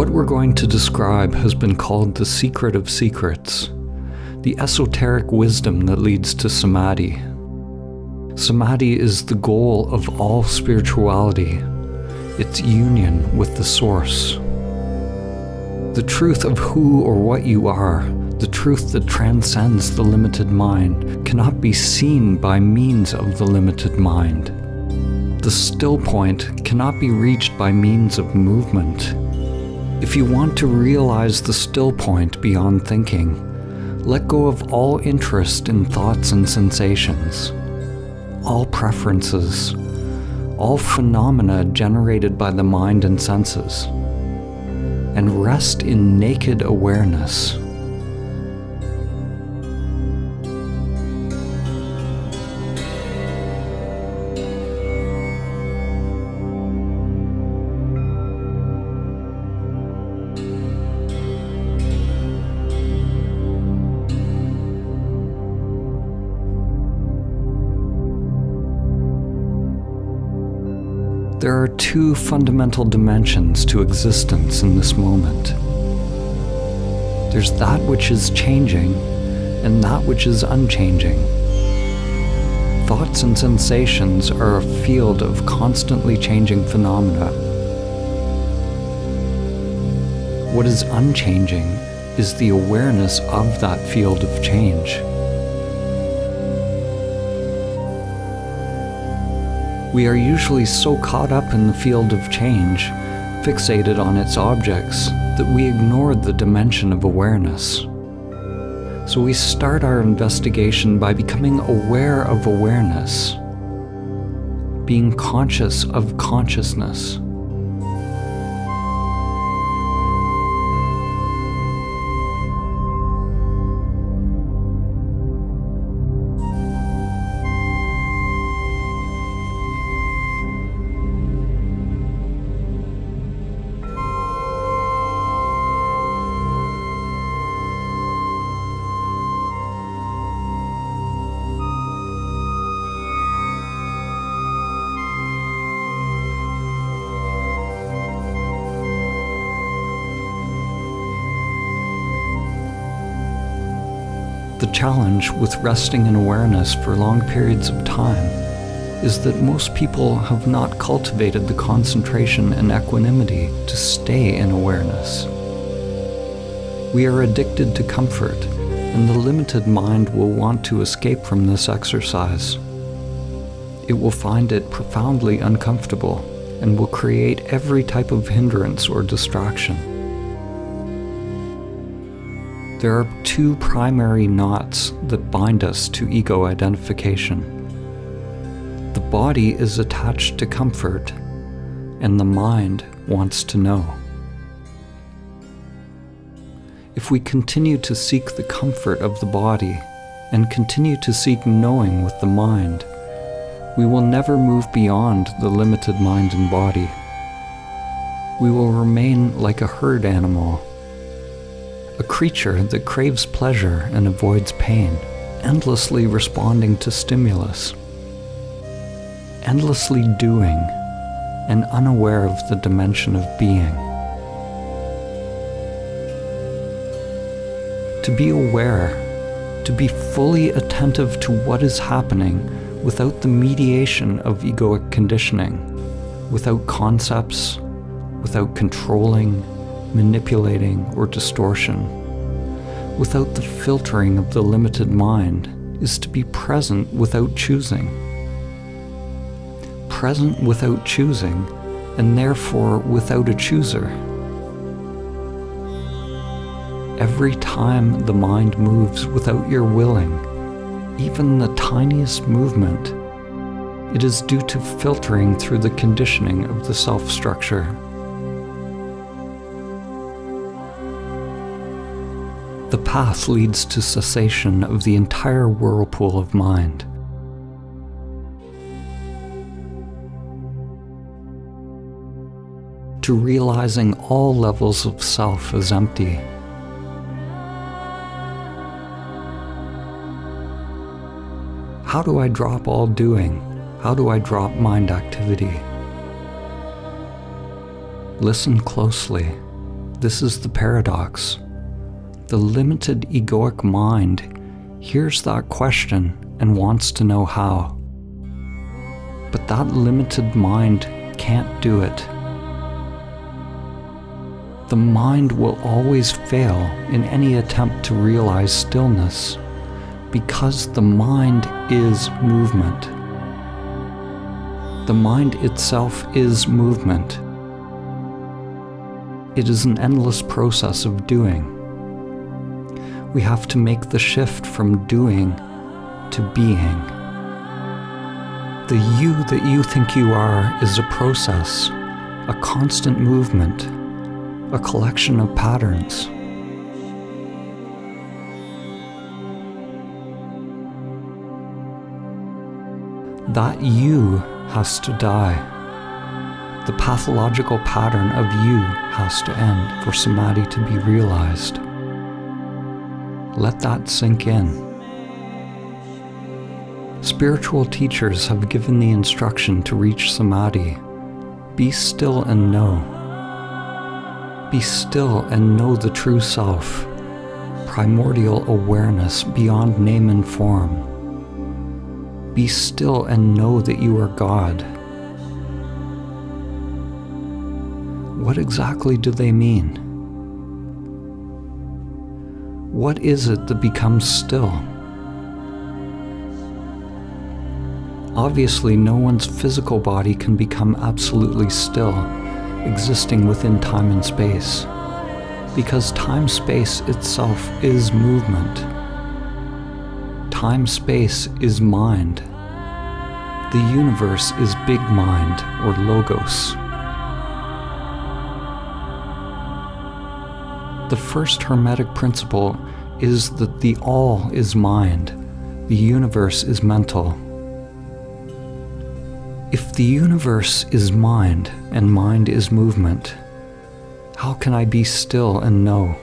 What we're going to describe has been called the secret of secrets, the esoteric wisdom that leads to samadhi. Samadhi is the goal of all spirituality, its union with the source. The truth of who or what you are, the truth that transcends the limited mind, cannot be seen by means of the limited mind. The still point cannot be reached by means of movement. If you want to realize the still point beyond thinking, let go of all interest in thoughts and sensations, all preferences, all phenomena generated by the mind and senses, and rest in naked awareness. There are two fundamental dimensions to existence in this moment. There's that which is changing and that which is unchanging. Thoughts and sensations are a field of constantly changing phenomena. What is unchanging is the awareness of that field of change. We are usually so caught up in the field of change, fixated on its objects, that we ignore the dimension of awareness. So we start our investigation by becoming aware of awareness, being conscious of consciousness. The challenge with resting in awareness for long periods of time is that most people have not cultivated the concentration and equanimity to stay in awareness. We are addicted to comfort, and the limited mind will want to escape from this exercise. It will find it profoundly uncomfortable and will create every type of hindrance or distraction. There are two primary knots that bind us to ego identification. The body is attached to comfort, and the mind wants to know. If we continue to seek the comfort of the body and continue to seek knowing with the mind, we will never move beyond the limited mind and body. We will remain like a herd animal a creature that craves pleasure and avoids pain, endlessly responding to stimulus, endlessly doing, and unaware of the dimension of being. To be aware, to be fully attentive to what is happening without the mediation of egoic conditioning, without concepts, without controlling, manipulating, or distortion. Without the filtering of the limited mind is to be present without choosing. Present without choosing, and therefore without a chooser. Every time the mind moves without your willing, even the tiniest movement, it is due to filtering through the conditioning of the self structure. The path leads to cessation of the entire whirlpool of mind. To realizing all levels of self as empty. How do I drop all doing? How do I drop mind activity? Listen closely this is the paradox. The limited egoic mind hears that question and wants to know how. But that limited mind can't do it. The mind will always fail in any attempt to realize stillness because the mind is movement. The mind itself is movement. It is an endless process of doing. We have to make the shift from doing to being. The you that you think you are is a process, a constant movement, a collection of patterns. That you has to die. The pathological pattern of you has to end for samadhi to be realized. Let that sink in. Spiritual teachers have given the instruction to reach samadhi. Be still and know. Be still and know the true self, primordial awareness beyond name and form. Be still and know that you are God. What exactly do they mean? What is it that becomes still? Obviously, no one's physical body can become absolutely still existing within time and space, because time-space itself is movement. Time-space is mind. The universe is big mind, or logos. The first Hermetic principle is that the all is mind, the universe is mental. If the universe is mind and mind is movement, how can I be still and know?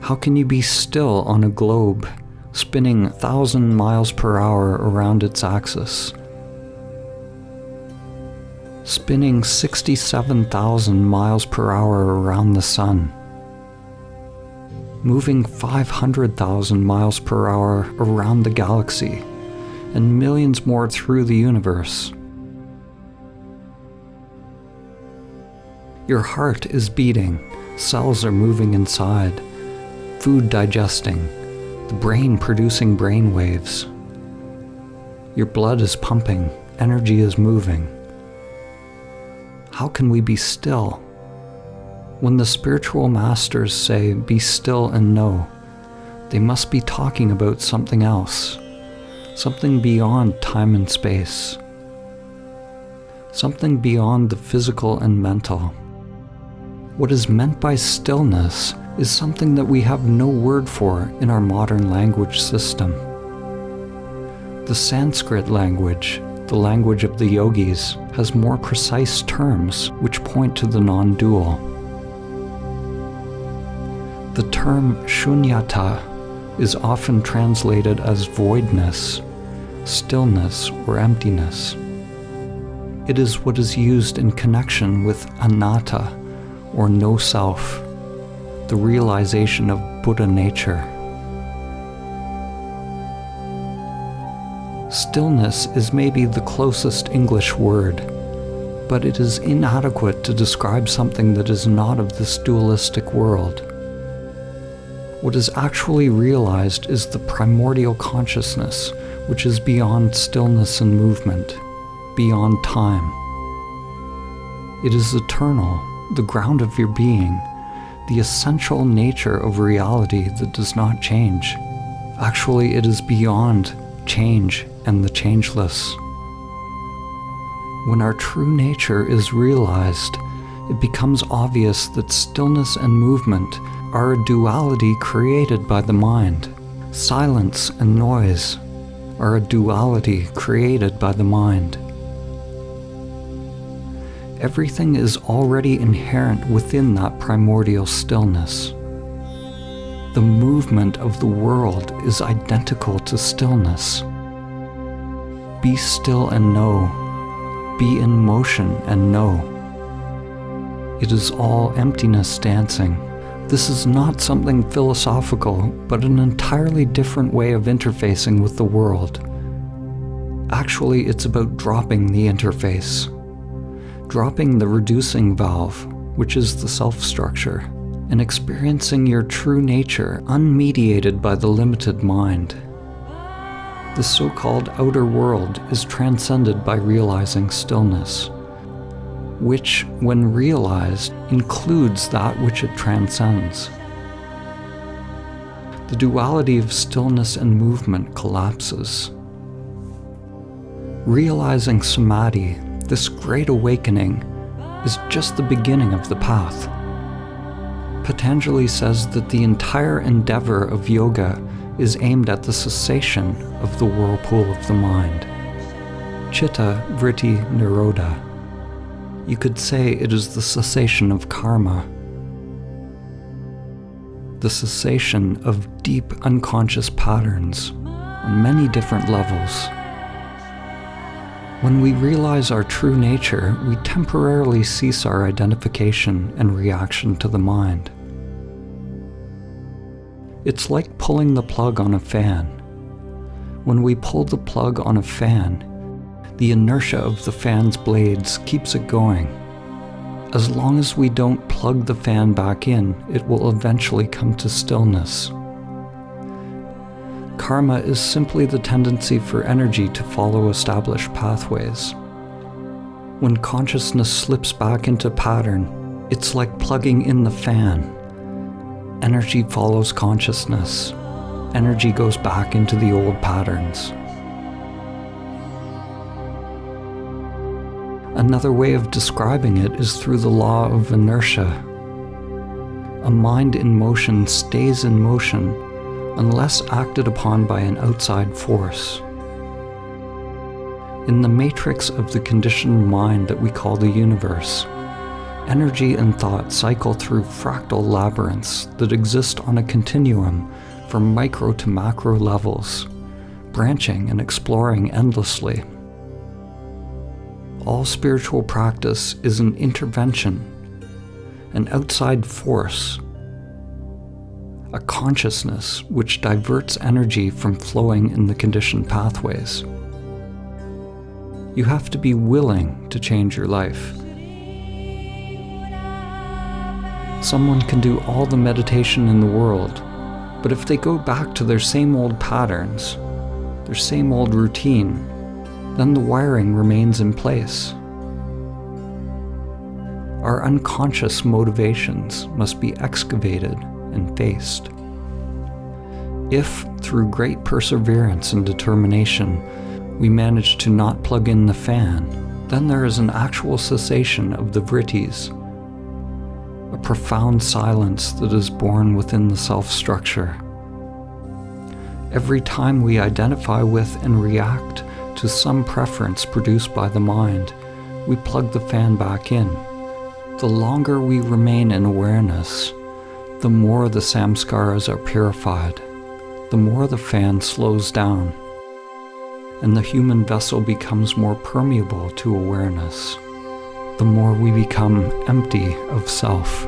How can you be still on a globe spinning 1,000 miles per hour around its axis? Spinning 67,000 miles per hour around the sun. Moving 500,000 miles per hour around the galaxy and millions more through the universe. Your heart is beating, cells are moving inside, food digesting, the brain producing brain waves. Your blood is pumping, energy is moving. How can we be still? When the spiritual masters say, be still and know, they must be talking about something else, something beyond time and space, something beyond the physical and mental. What is meant by stillness is something that we have no word for in our modern language system. The Sanskrit language, the language of the yogis, has more precise terms which point to the non-dual. The term shunyata is often translated as voidness, stillness, or emptiness. It is what is used in connection with anatta, or no self, the realization of Buddha nature. Stillness is maybe the closest English word, but it is inadequate to describe something that is not of this dualistic world. What is actually realized is the primordial consciousness, which is beyond stillness and movement, beyond time. It is eternal, the ground of your being, the essential nature of reality that does not change. Actually, it is beyond change and the changeless. When our true nature is realized, it becomes obvious that stillness and movement are a duality created by the mind. Silence and noise are a duality created by the mind everything is already inherent within that primordial stillness. The movement of the world is identical to stillness. Be still and know. Be in motion and know. It is all emptiness dancing. This is not something philosophical, but an entirely different way of interfacing with the world. Actually, it's about dropping the interface. Dropping the reducing valve, which is the self structure, and experiencing your true nature unmediated by the limited mind. The so called outer world is transcended by realizing stillness, which, when realized, includes that which it transcends. The duality of stillness and movement collapses. Realizing samadhi, this great awakening, is just the beginning of the path. Patanjali says that the entire endeavor of yoga is aimed at the cessation of the whirlpool of the mind. Chitta Vritti Nirodha. You could say it is the cessation of karma, the cessation of deep unconscious patterns on many different levels. When we realize our true nature, we temporarily cease our identification and reaction to the mind. It's like pulling the plug on a fan. When we pull the plug on a fan, the inertia of the fan's blades keeps it going. As long as we don't plug the fan back in, it will eventually come to stillness. Karma is simply the tendency for energy to follow established pathways. When consciousness slips back into pattern, it's like plugging in the fan Energy follows consciousness. Energy goes back into the old patterns. Another way of describing it is through the law of inertia. A mind in motion stays in motion unless acted upon by an outside force. In the matrix of the conditioned mind that we call the universe, energy and thought cycle through fractal labyrinths that exist on a continuum from micro to macro levels, branching and exploring endlessly. All spiritual practice is an intervention, an outside force, a consciousness which diverts energy from flowing in the conditioned pathways. You have to be willing to change your life. Someone can do all the meditation in the world, but if they go back to their same old patterns, their same old routine, then the wiring remains in place. Our unconscious motivations must be excavated and faced. If, through great perseverance and determination, we manage to not plug in the fan, then there is an actual cessation of the vrittis a profound silence that is born within the self structure. Every time we identify with and react to some preference produced by the mind, we plug the fan back in. The longer we remain in awareness, the more the samskaras are purified, the more the fan slows down, and the human vessel becomes more permeable to awareness the more we become empty of self.